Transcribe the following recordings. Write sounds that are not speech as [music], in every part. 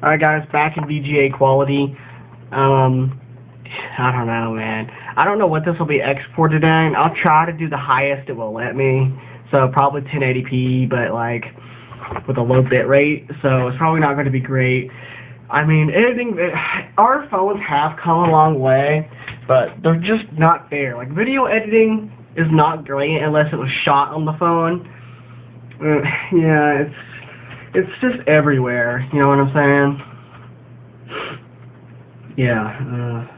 Alright guys, back in VGA quality. Um, I don't know man. I don't know what this will be exported in. I'll try to do the highest it will let me. So probably 1080p, but like with a low bit rate. So it's probably not going to be great. I mean, editing, [sighs] our phones have come a long way, but they're just not there. Like video editing is not great unless it was shot on the phone. Uh, [laughs] yeah, it's it's just everywhere. You know what I'm saying? Yeah. Uh,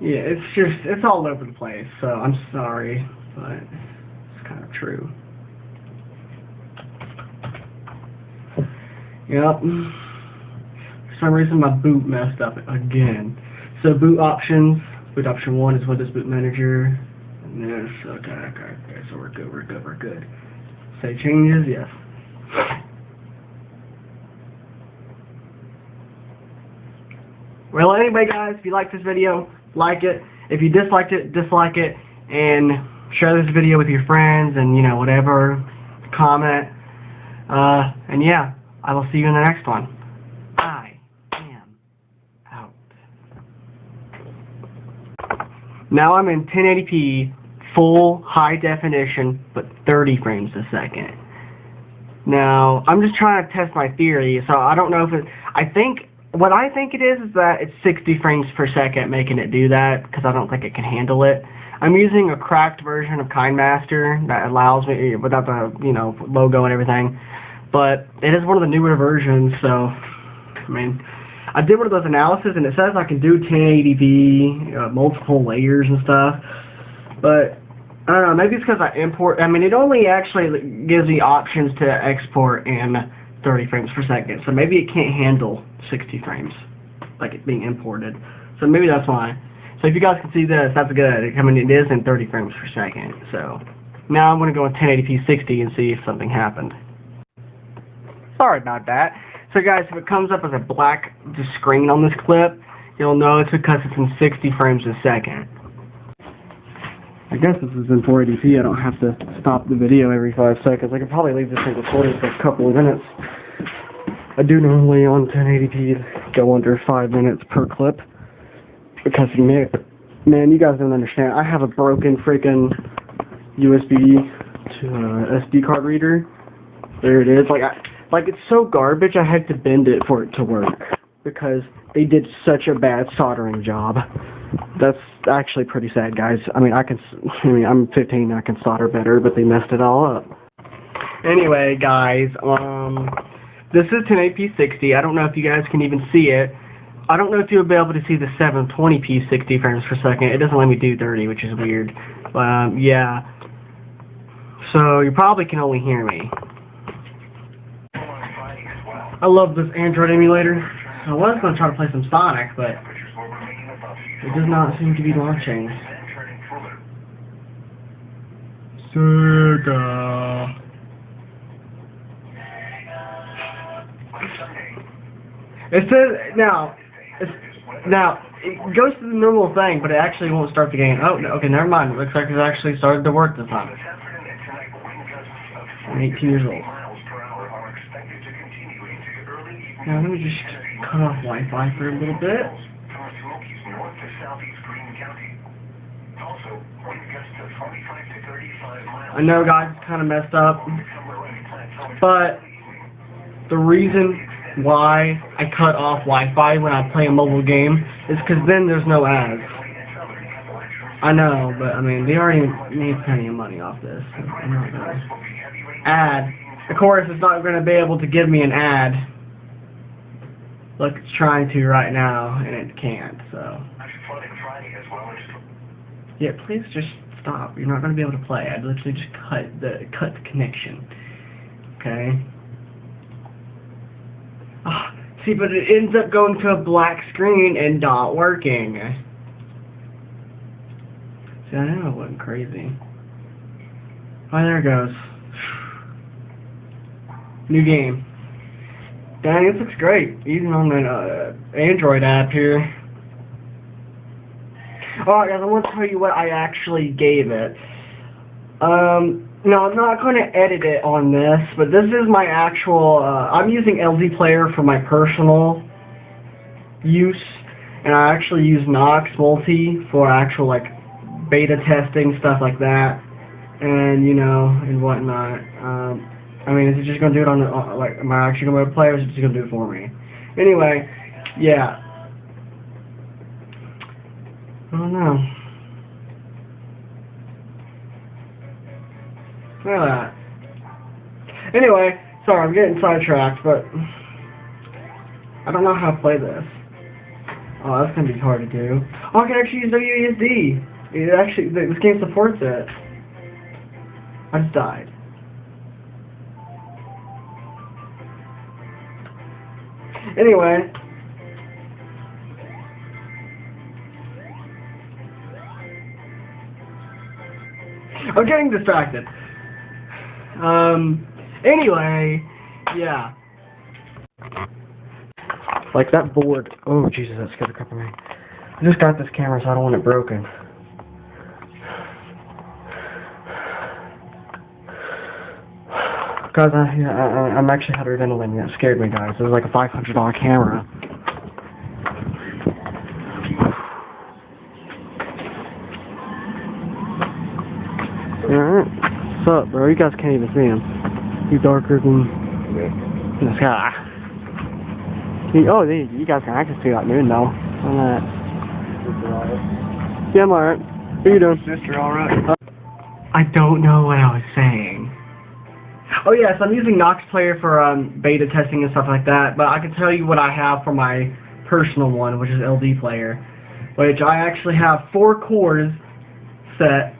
yeah, it's just it's all over the place. So I'm sorry, but it's kind of true. Yep. For some reason my boot messed up again. So boot options, boot option one is Windows Boot Manager. Yes, okay, okay, okay, so we're good, we're good, we're good. Say changes, yes. Well, anyway, guys, if you like this video, like it. If you disliked it, dislike it, and share this video with your friends, and, you know, whatever, comment. Uh, and yeah, I will see you in the next one. I am out. Now I'm in 1080p, full high definition, but 30 frames a second. Now, I'm just trying to test my theory, so I don't know if it, I think, what I think it is is that it's 60 frames per second making it do that, because I don't think it can handle it. I'm using a cracked version of KineMaster that allows me, without the, you know, logo and everything, but it is one of the newer versions, so, I mean, I did one of those analysis, and it says I can do 1080p, uh, multiple layers and stuff, but I don't know, maybe it's because I import, I mean, it only actually gives me options to export in 30 frames per second, so maybe it can't handle 60 frames, like it being imported. So maybe that's why. So if you guys can see this, that's good. I mean, it is in 30 frames per second, so. Now I'm going to go in 1080p 60 and see if something happened. Sorry about that. So guys, if it comes up as a black screen on this clip, you'll know it's because it's in 60 frames a second. I guess this is in 480p. I don't have to stop the video every five seconds. I could probably leave this thing recording for a couple of minutes. I do normally on 1080p go under five minutes per clip because man, man, you guys don't understand. I have a broken freaking USB to uh, SD card reader. There it is. Like I, like it's so garbage. I had to bend it for it to work because they did such a bad soldering job. That's actually pretty sad, guys. I mean, I can, [laughs] I mean, I'm 15, I can solder better, but they messed it all up. Anyway, guys, um, this is 1080p 60. I don't know if you guys can even see it. I don't know if you'll be able to see the 720p 60 frames per second. It doesn't let me do 30, which is weird. Um, yeah. So you probably can only hear me. I love this Android emulator. I was going to try to play some Sonic, but it does not seem to be launching. Sega. It says now. It's, now it goes to the normal thing, but it actually won't start the game. Oh, no, okay, never mind. It looks like it's actually started to work this time. I'm 18 years old. Now let me just cut off Wi-Fi for a little bit. I know guys, kind of messed up, but the reason why I cut off Wi-Fi when I play a mobile game is because then there's no ads. I know, but I mean, they already made plenty of money off this. Ad. Of course, it's not going to be able to give me an ad. Look, it's trying to right now, and it can't, so. Yeah, please just stop. You're not going to be able to play. I'd literally just cut the cut the connection. Okay? Oh, see, but it ends up going to a black screen and not working. See, I know it wasn't crazy. Oh, there it goes. [sighs] New game. Dang, this looks great. Even on the uh, Android app here. Alright guys, I want to tell you what I actually gave it. Um, No, I'm not going to edit it on this, but this is my actual, uh, I'm using LD Player for my personal use, and I actually use Nox Multi for actual, like, beta testing, stuff like that, and, you know, and whatnot. Um, I mean, is it just going to do it on, the, uh, like, am I actually going to play, or is it just going to do it for me? Anyway, yeah. Don't know. Look at that. Anyway, sorry, I'm getting sidetracked, but I don't know how to play this. Oh, that's gonna be hard to do. Oh, I can actually use WASD. It actually, this game supports it. I just died. Anyway. [laughs] I'm getting distracted. Um, anyway, yeah. Like that board, oh Jesus, that scared the crap out of me. I just got this camera so I don't want it broken. Guys, I, I, I'm actually hyperventilating. That scared me, guys. It was like a $500 camera. Alright. You guys can't even see him. He's darker than the sky. He, oh, they, you guys can actually see that moon, though. On that. Yeah, I'm alright. How you doing? Sister, alright. Uh, I don't know what I was saying. Oh yes, I'm using Nox Player for um, beta testing and stuff like that, but I can tell you what I have for my personal one, which is LD Player, which I actually have four cores set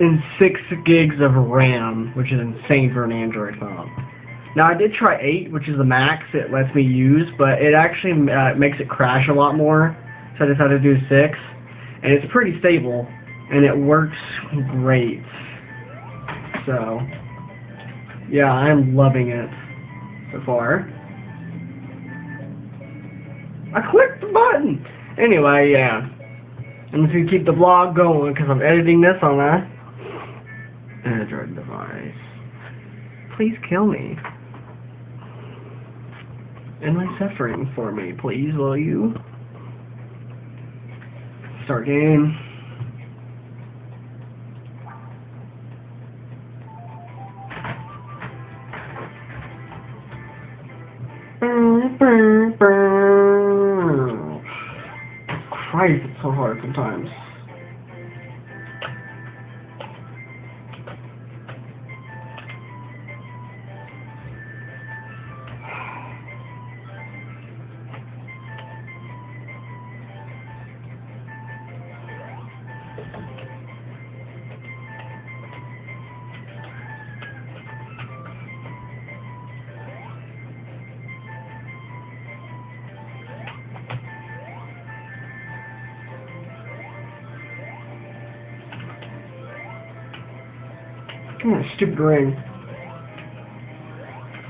in 6 gigs of RAM, which is insane for an Android phone. Now I did try 8, which is the max it lets me use, but it actually uh, makes it crash a lot more, so I decided to do 6, and it's pretty stable, and it works great. So, yeah, I'm loving it so far. I clicked the button! Anyway, yeah. I'm just gonna keep the vlog going because I'm editing this on a Android device. Please kill me. End my suffering for me, please, will you? Start game. Christ, it's so hard sometimes. Come on, stupid ring.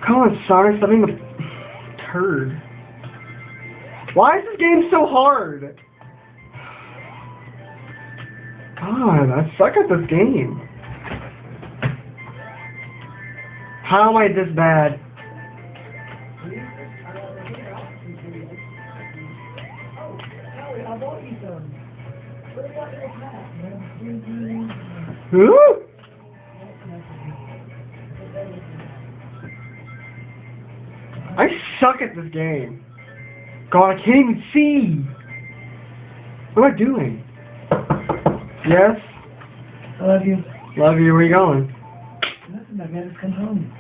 Come on, Sonic, stop being a turd. Why is this game so hard? God, I suck at this game. How am I this bad? Who? I suck at this game. God, I can't even see. What am I doing? Yes? I love you. Love you. Where are you going? Nothing, I gotta come home.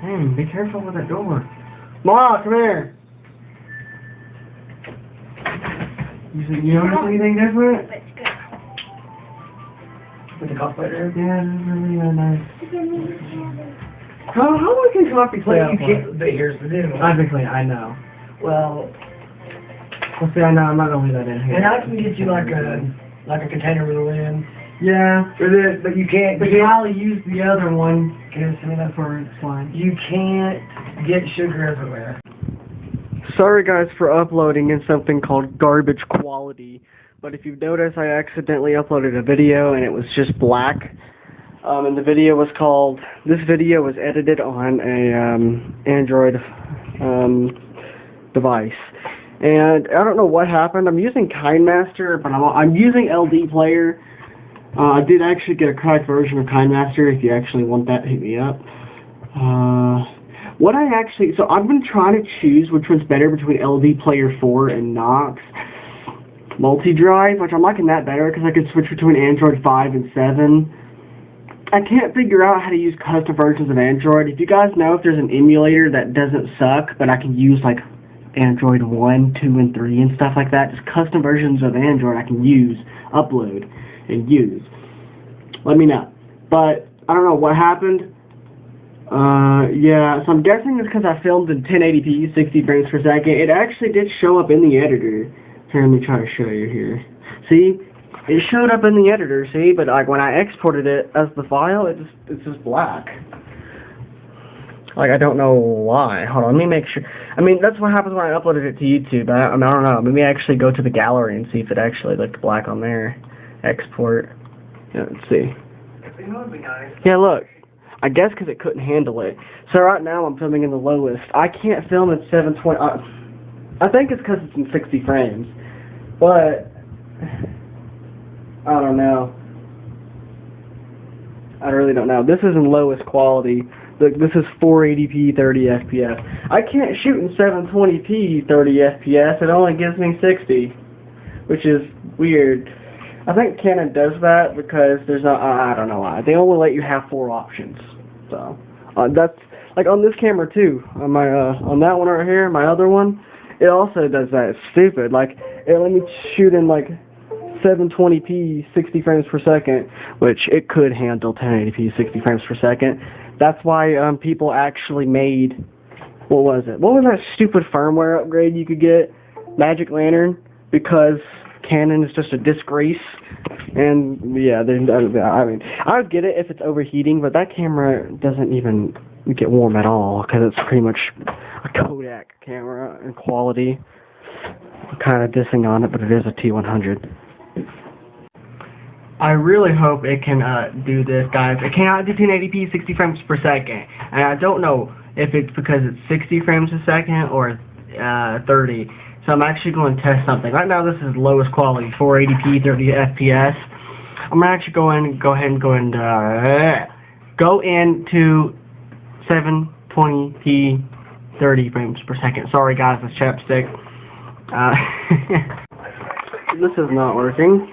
Hey, be careful with that door. Ma, come here. You, see- you notice anything different? With the cup later? Yeah, this is really nice. How, how long can coffee Well, out you for? but here's the deal. Obviously, I know. Well, Well, see, I know I'm not gonna leave that in here. and I can get you like a, like a container with a lid. Yeah, But it, but you can't, but you, you probably use the other one. Give me that for it's fine. you can't get sugar everywhere. Sorry guys for uploading in something called garbage quality, but if you've noticed, I accidentally uploaded a video and it was just black. Um, and the video was called, this video was edited on a um, Android um, device. And I don't know what happened. I'm using KineMaster, but I'm, I'm using LD Player. Uh, I did actually get a cracked version of KineMaster. If you actually want that, hit me up. Uh, what I actually, so I've been trying to choose which one's better between LD Player 4 and Nox multi-drive, which I'm liking that better because I can switch between Android 5 and 7. I can't figure out how to use custom versions of Android. If you guys know if there's an emulator that doesn't suck, but I can use like Android 1, 2, and 3 and stuff like that, just custom versions of Android I can use, upload, and use. Let me know. But I don't know what happened. Uh, yeah, so I'm guessing it's because I filmed in 1080p, 60 frames per second. It actually did show up in the editor. Here, let me try to show you here. See, it showed up in the editor, see, but like when I exported it as the file, it just it's just black. Like I don't know why. Hold on, let me make sure. I mean, that's what happens when I uploaded it to YouTube. I, I, mean, I don't know. Maybe actually go to the gallery and see if it actually looked black on there. Export. Yeah, let's see. Yeah, look. I guess because it couldn't handle it. So right now I'm filming in the lowest. I can't film at 720. Uh, I think it's because it's in 60 frames. But, I don't know. I really don't know. This is in lowest quality. Look, this is 480p 30 FPS. I can't shoot in 720p 30 FPS. It only gives me 60, which is weird. I think Canon does that because there's no, I I don't know why. They only let you have four options. So, uh, that's, like on this camera too, on my, uh, on that one right here, my other one, it also does that. It's stupid. Like, it let me shoot in like 720p 60 frames per second, which it could handle 1080p 60 frames per second. That's why um, people actually made, what was it? What was that stupid firmware upgrade you could get? Magic Lantern, because Canon is just a disgrace. And yeah, they, I mean, I would get it if it's overheating, but that camera doesn't even get warm at all because it's pretty much a Kodak camera in quality. I'm kind of dissing on it, but it is a T100. I really hope it can uh, do this, guys. It cannot do 1080p 60 frames per second. And I don't know if it's because it's 60 frames a second or uh, 30. So I'm actually going to test something. Right now this is lowest quality, 480p 30 FPS. I'm actually going to actually go ahead and go and uh, go into 720p 30 frames per second. Sorry guys, it's chapstick. Uh, [laughs] this is not working.